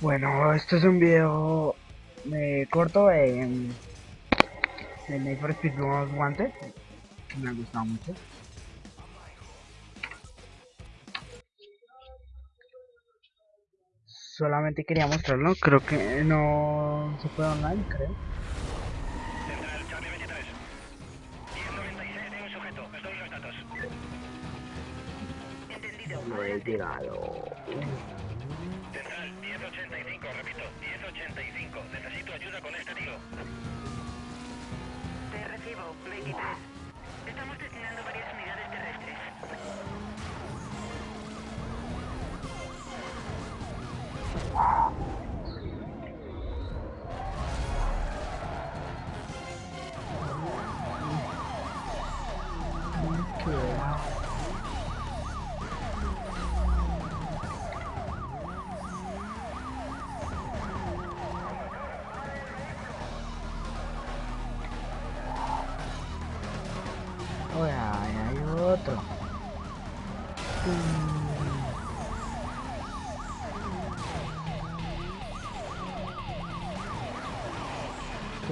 Bueno, esto es un video eh, corto en de Need for Speed Most Wanted me ha gustado mucho. Solamente quería mostrarlo, creo que no se puede online, creo. Central, Charlie 23. 1096 de un sujeto. Estoy en los datos. Entendido. Lo he tirado. Central, 1085. Repito, 1085. Necesito ayuda con este tío. Te recibo, 23. Estamos destinando varias unidades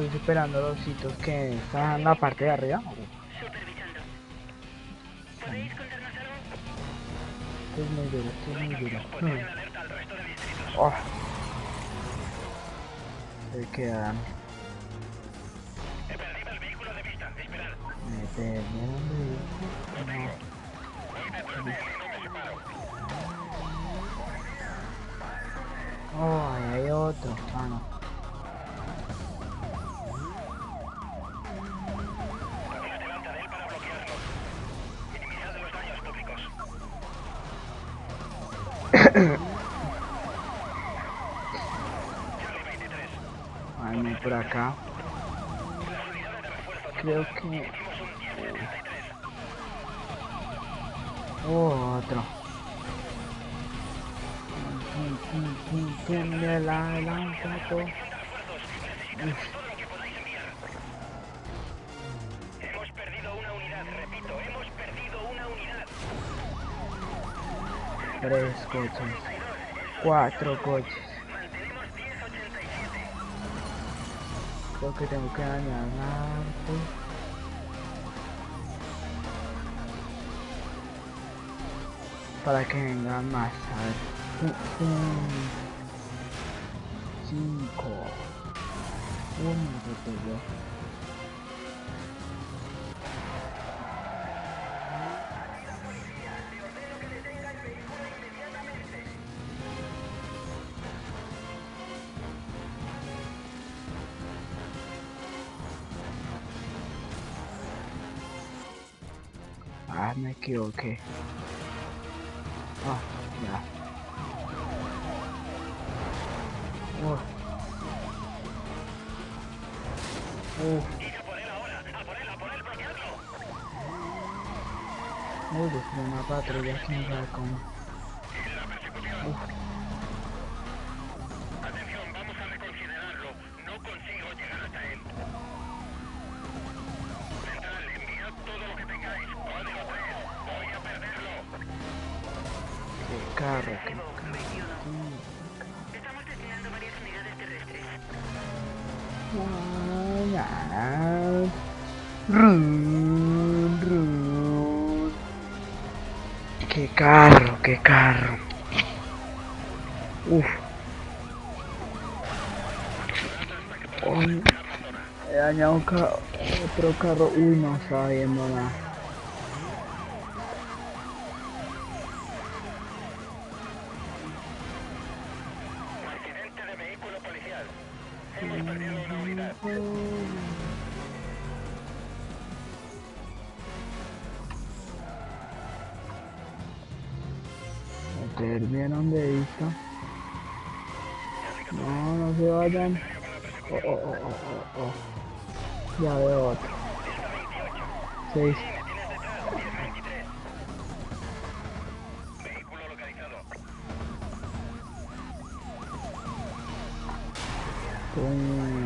Estoy superando los sitios que están en la parte de arriba. Supervisando. ¿Podéis contarnos algo? Esto es muy duro, esto es muy duro. Oh. Se quedan. He perdido el vehículo de vista. Esperad. Me Charlie 23. Hay uno por acá. Las unidades de refuerzo de Creo Hicimos que... un 1073. Oh, otro. Pum, pum, pum, pum, de la adelanto. Hemos Tres coches. Cuatro coches. Mantenemos 1087. Creo que tengo que dañar. Para que vengan más, a ver. Cinco. Uno, Ah, me equivoqué. Ah, ya. Uh, Y a por él ahora, a por Run, run. Qué carro, qué carro. Uf. He dañado un ca- otro carro. Uy, no estaba viendo nada. Accidente de vehículo policial. Hemos perdido una unidad. Perdieron de vista. No, no se vayan. Oh, oh, oh, oh, oh, oh. Ya veo otro. Seis. Tienes detrás, 1023. Vehículo localizado. Pum.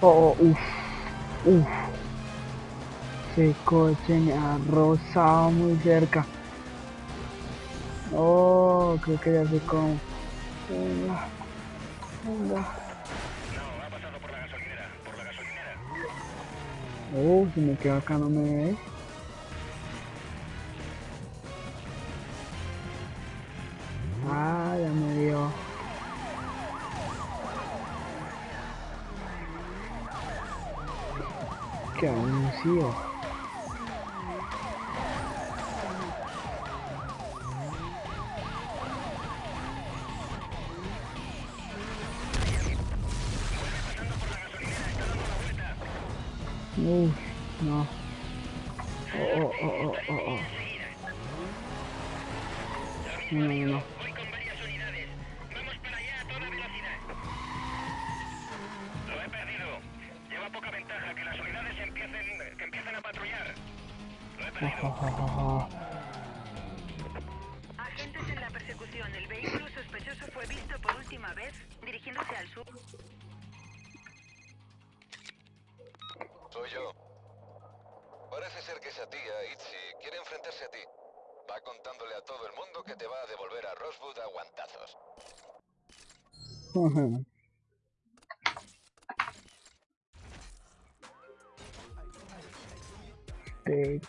Oh, uff, uff. Ese coche me ha rozado muy cerca. Oh, creo que ya sé cómo. Venga, venga. No, por la gasolinera. Por la gasolinera. Oh, si me quedo acá no me ve. Qué anuncio. Uf, no. Oh, oh, oh, oh, oh, oh. No, no, no. Agentes en la persecución. El vehículo sospechoso fue visto por última vez dirigiéndose al sur. Soy yo. Parece ser que esa tía, Itzy, quiere enfrentarse a ti. Va contándole a todo el mundo que te va a devolver a Rosewood a guantazos. Te